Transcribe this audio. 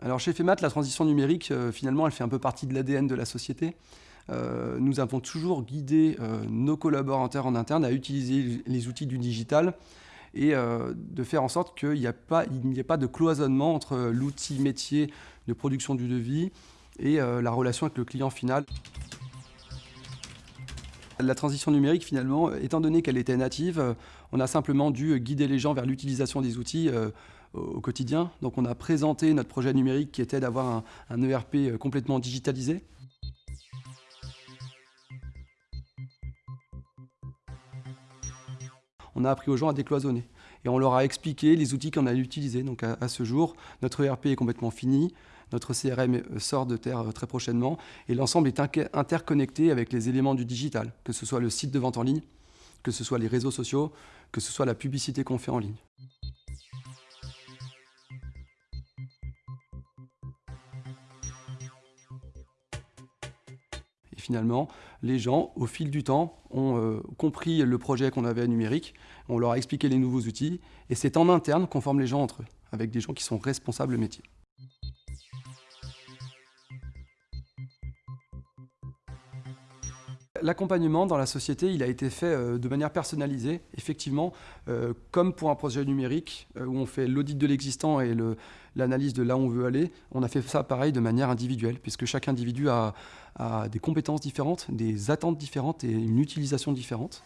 Alors chez FEMAT, la transition numérique, euh, finalement, elle fait un peu partie de l'ADN de la société. Euh, nous avons toujours guidé euh, nos collaborateurs en interne à utiliser les outils du digital et de faire en sorte qu'il n'y ait pas de cloisonnement entre l'outil métier de production du devis et la relation avec le client final. La transition numérique, finalement, étant donné qu'elle était native, on a simplement dû guider les gens vers l'utilisation des outils au quotidien. Donc on a présenté notre projet numérique qui était d'avoir un, ERP euh, complètement digitalisé. On a appris aux gens à décloisonner et on leur a expliqué les outils qu'on allait utiliser. Donc à, ce jour, notre ERP est complètement fini, notre CRM sort de terre euh, très prochainement et l'ensemble est interconnecté avec les éléments du digital, que ce soit le site de vente en ligne, que ce soit les réseaux sociaux, que ce soit la publicité qu'on fait en ligne. Finalement, les gens, au fil du temps, ont euh, compris le projet qu'on avait à numérique, on leur a expliqué les nouveaux outils, et c'est en interne qu'on forme les gens entre eux, avec des gens qui sont responsables métier. L'accompagnement dans la société, a été fait euh, de manière personnalisée, effectivement, euh, comme pour un projet numérique euh, où on fait l'audit de l'existant et l'analyse de là où on veut aller, on a fait ça pareil de manière individuelle, puisque chaque individu a des compétences différentes, des attentes différentes et une utilisation différente.